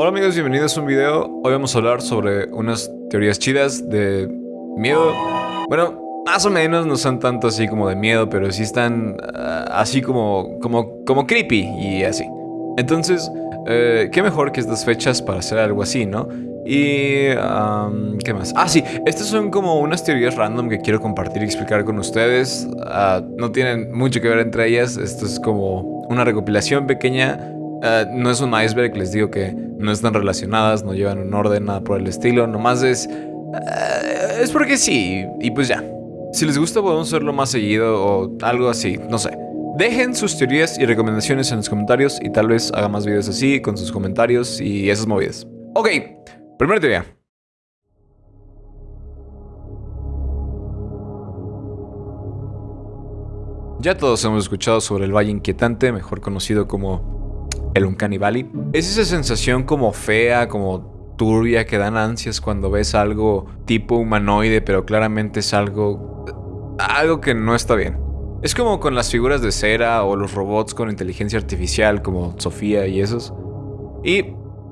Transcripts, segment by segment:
Hola amigos, bienvenidos a un video. Hoy vamos a hablar sobre unas teorías chidas de miedo. Bueno, más o menos no son tanto así como de miedo, pero sí están ah, así como, como, como creepy y así. Entonces, eh, qué mejor que estas fechas para hacer algo así, ¿no? Y... ¿Qué más? Ah, sí, estas son como unas teorías random que quiero compartir y explicar con ustedes. Ah, no tienen mucho que ver entre ellas. Esto es como una recopilación pequeña eh, no es un iceberg, les digo que no están relacionadas, no llevan un orden, nada por el estilo. Nomás es... Eh, es porque sí, y pues ya. Si les gusta podemos hacerlo más seguido o algo así, no sé. Dejen sus teorías y recomendaciones en los comentarios y tal vez haga más videos así con sus comentarios y esas movidas. Ok, primera teoría. Ya todos hemos escuchado sobre el Valle Inquietante, mejor conocido como el Uncanny Valley. Es esa sensación como fea, como turbia, que dan ansias cuando ves algo tipo humanoide, pero claramente es algo... algo que no está bien. Es como con las figuras de cera o los robots con inteligencia artificial como Sofía y esos. Y,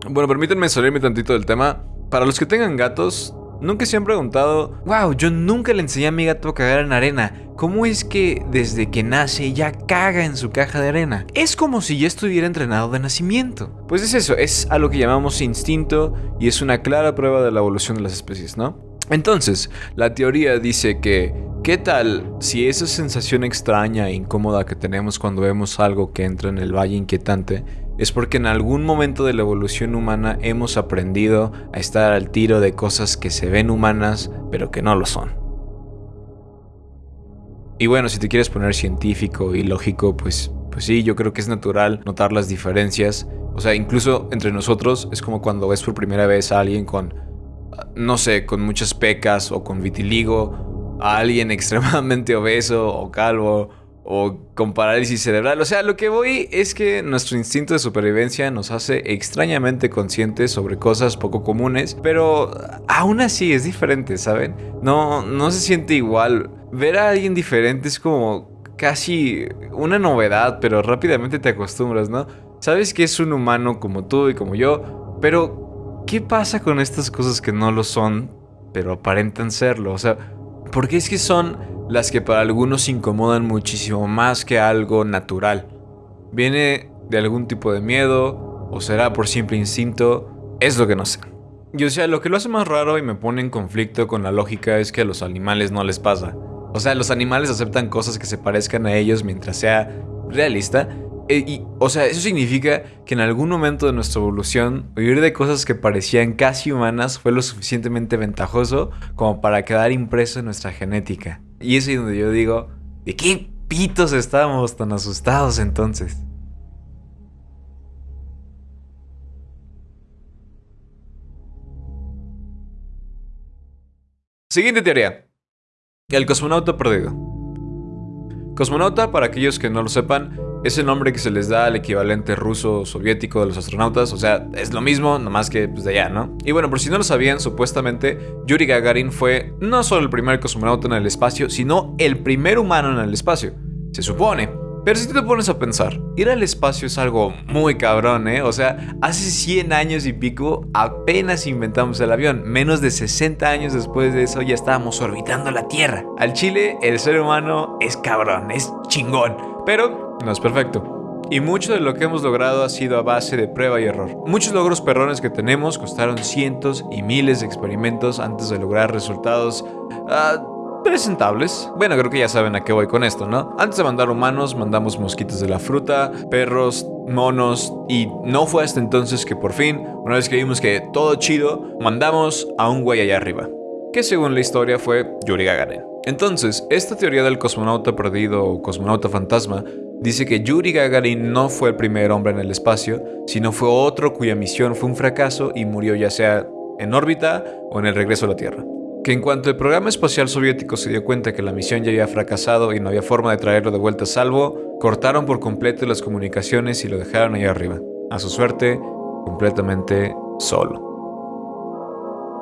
bueno, permítanme salirme tantito del tema. Para los que tengan gatos, Nunca se han preguntado, wow, yo nunca le enseñé a mi gato a cagar en arena. ¿Cómo es que desde que nace ya caga en su caja de arena? Es como si ya estuviera entrenado de nacimiento. Pues es eso, es a lo que llamamos instinto y es una clara prueba de la evolución de las especies, ¿no? Entonces, la teoría dice que, ¿qué tal si esa sensación extraña e incómoda que tenemos cuando vemos algo que entra en el valle inquietante es porque en algún momento de la evolución humana hemos aprendido a estar al tiro de cosas que se ven humanas, pero que no lo son. Y bueno, si te quieres poner científico y lógico, pues, pues sí, yo creo que es natural notar las diferencias. O sea, incluso entre nosotros es como cuando ves por primera vez a alguien con, no sé, con muchas pecas o con vitiligo, a alguien extremadamente obeso o calvo o con parálisis cerebral. O sea, lo que voy es que nuestro instinto de supervivencia nos hace extrañamente conscientes sobre cosas poco comunes, pero aún así es diferente, ¿saben? No, no se siente igual. Ver a alguien diferente es como casi una novedad, pero rápidamente te acostumbras, ¿no? Sabes que es un humano como tú y como yo, pero ¿qué pasa con estas cosas que no lo son, pero aparentan serlo? O sea, ¿por qué es que son las que para algunos incomodan muchísimo más que algo natural. ¿Viene de algún tipo de miedo o será por simple instinto? Es lo que no sé. Y o sea, lo que lo hace más raro y me pone en conflicto con la lógica es que a los animales no les pasa. O sea, los animales aceptan cosas que se parezcan a ellos mientras sea realista. E, y, o sea, eso significa que en algún momento de nuestra evolución, vivir de cosas que parecían casi humanas fue lo suficientemente ventajoso como para quedar impreso en nuestra genética. Y es ahí donde yo digo, ¿de qué pitos estábamos tan asustados entonces? Siguiente teoría. El cosmonauta perdido. Cosmonauta, para aquellos que no lo sepan, es el nombre que se les da al equivalente ruso soviético de los astronautas, o sea, es lo mismo, nomás que pues, de allá, ¿no? Y bueno, por si no lo sabían, supuestamente Yuri Gagarin fue no solo el primer cosmonauta en el espacio, sino el primer humano en el espacio. Se supone. Pero si te pones a pensar, ir al espacio es algo muy cabrón, ¿eh? O sea, hace 100 años y pico apenas inventamos el avión. Menos de 60 años después de eso ya estábamos orbitando la Tierra. Al Chile, el ser humano es cabrón, es chingón. Pero no es perfecto. Y mucho de lo que hemos logrado ha sido a base de prueba y error. Muchos logros perrones que tenemos costaron cientos y miles de experimentos antes de lograr resultados uh, presentables. Bueno, creo que ya saben a qué voy con esto, ¿no? Antes de mandar humanos, mandamos mosquitos de la fruta, perros, monos, y no fue hasta entonces que por fin, una vez que vimos que todo chido, mandamos a un güey allá arriba, que según la historia fue Yuri Gagarin. Entonces, esta teoría del cosmonauta perdido o cosmonauta fantasma Dice que Yuri Gagarin no fue el primer hombre en el espacio, sino fue otro cuya misión fue un fracaso y murió ya sea en órbita o en el regreso a la Tierra. Que en cuanto el programa espacial soviético se dio cuenta que la misión ya había fracasado y no había forma de traerlo de vuelta a salvo, cortaron por completo las comunicaciones y lo dejaron ahí arriba. A su suerte, completamente solo.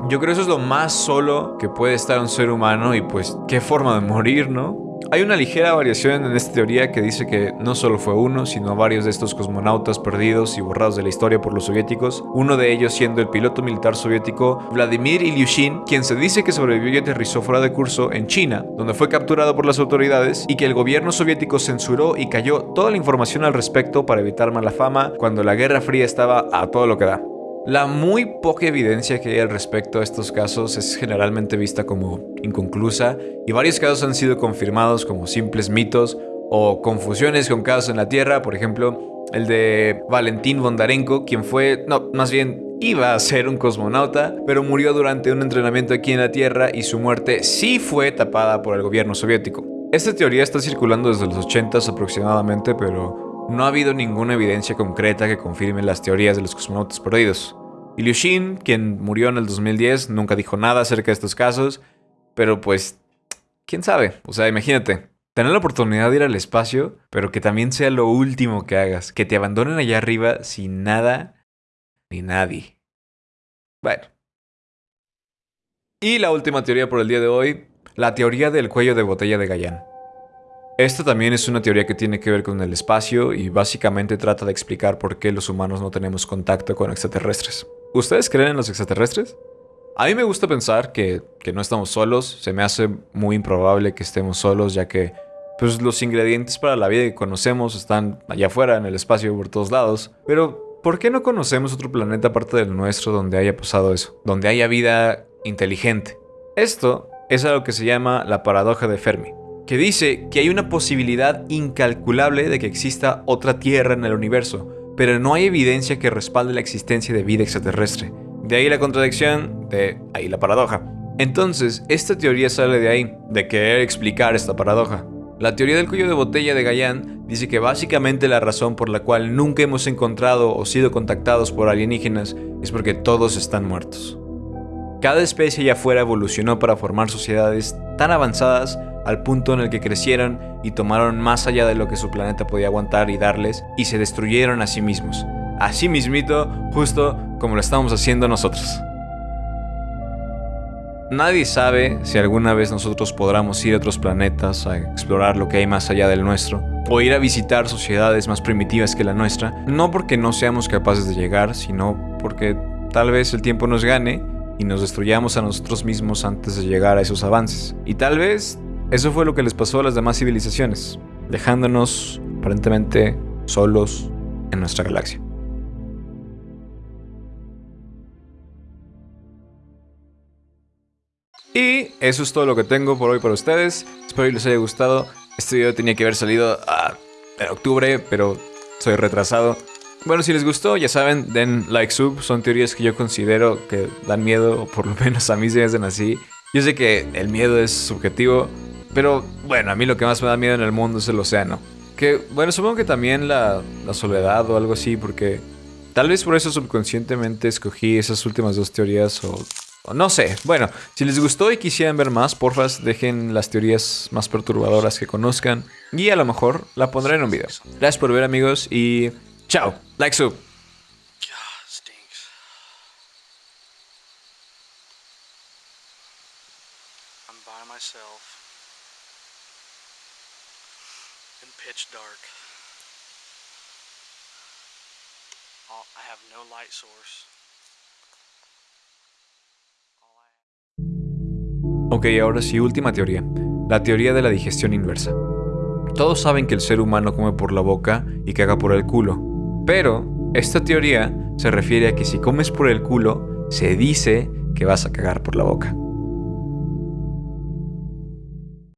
Yo creo que eso es lo más solo que puede estar un ser humano y pues qué forma de morir, ¿no? Hay una ligera variación en esta teoría que dice que no solo fue uno, sino varios de estos cosmonautas perdidos y borrados de la historia por los soviéticos, uno de ellos siendo el piloto militar soviético Vladimir Ilyushin, quien se dice que sobrevivió y aterrizó fuera de curso en China, donde fue capturado por las autoridades y que el gobierno soviético censuró y cayó toda la información al respecto para evitar mala fama cuando la Guerra Fría estaba a todo lo que da. La muy poca evidencia que hay al respecto a estos casos es generalmente vista como inconclusa y varios casos han sido confirmados como simples mitos o confusiones con casos en la Tierra, por ejemplo, el de Valentín Bondarenko, quien fue, no, más bien iba a ser un cosmonauta, pero murió durante un entrenamiento aquí en la Tierra y su muerte sí fue tapada por el gobierno soviético. Esta teoría está circulando desde los 80 aproximadamente, pero no ha habido ninguna evidencia concreta que confirme las teorías de los cosmonautas perdidos. Ilyushin, quien murió en el 2010, nunca dijo nada acerca de estos casos, pero pues, quién sabe. O sea, imagínate, tener la oportunidad de ir al espacio, pero que también sea lo último que hagas, que te abandonen allá arriba sin nada ni nadie. Bueno. Y la última teoría por el día de hoy, la teoría del cuello de botella de Gallán. Esta también es una teoría que tiene que ver con el espacio y básicamente trata de explicar por qué los humanos no tenemos contacto con extraterrestres. ¿Ustedes creen en los extraterrestres? A mí me gusta pensar que, no estamos solos, se me hace muy improbable que estemos solos ya que pues, los ingredientes para la vida que conocemos están allá afuera, en el espacio, por todos lados. Pero, ¿por qué no conocemos otro planeta aparte del nuestro donde haya pasado eso? Donde haya vida inteligente. Esto es algo que se llama la paradoja de Fermi que dice que hay una posibilidad incalculable de que exista otra Tierra en el universo, pero no hay evidencia que respalde la existencia de vida extraterrestre. De ahí la contradicción, de ahí la paradoja. Entonces, esta teoría sale de ahí, de querer explicar esta paradoja. La teoría del cuello de botella de Gallan dice que básicamente la razón por la cual nunca hemos encontrado o sido contactados por alienígenas es porque todos están muertos. Cada especie allá afuera evolucionó para formar sociedades tan avanzadas al punto en el que crecieron y tomaron más allá de lo que su planeta podía aguantar y darles, y se destruyeron a sí mismos. Así mismito, justo como lo estamos haciendo nosotros. Nadie sabe si alguna vez nosotros podamos ir a otros planetas a explorar lo que hay más allá del nuestro, o ir a visitar sociedades más primitivas que la nuestra, no porque no seamos capaces de llegar, sino porque tal vez el tiempo nos gane y nos destruyamos a nosotros mismos antes de llegar a esos avances. Y tal vez eso fue lo que les pasó a las demás civilizaciones, dejándonos aparentemente solos en nuestra galaxia. Y eso es todo lo que tengo por hoy para ustedes. Espero que les haya gustado. Este video tenía que haber salido ah, en octubre, pero soy retrasado. Bueno, si les gustó, ya saben, den like sub. Son teorías que yo considero que dan miedo, o por lo menos a mí se me hacen así. Yo sé que el miedo es subjetivo, pero bueno, a mí lo que más me da miedo en el mundo es el océano. Que bueno, supongo que también la, soledad o algo así, porque tal vez por eso subconscientemente escogí esas últimas dos teorías o, no sé. Bueno, si les gustó y quisieran ver más, porfa, dejen las teorías más perturbadoras que conozcan y a lo mejor la pondré en un video. Gracias por ver amigos y chao. Like sub. pitch dark. I have no light source. Ok, ahora sí, última teoría. La teoría de la digestión inversa. Todos saben que el ser humano come por la boca y caga por el culo. Pero esta teoría se refiere a que si comes por el culo, se dice que vas a cagar por la boca.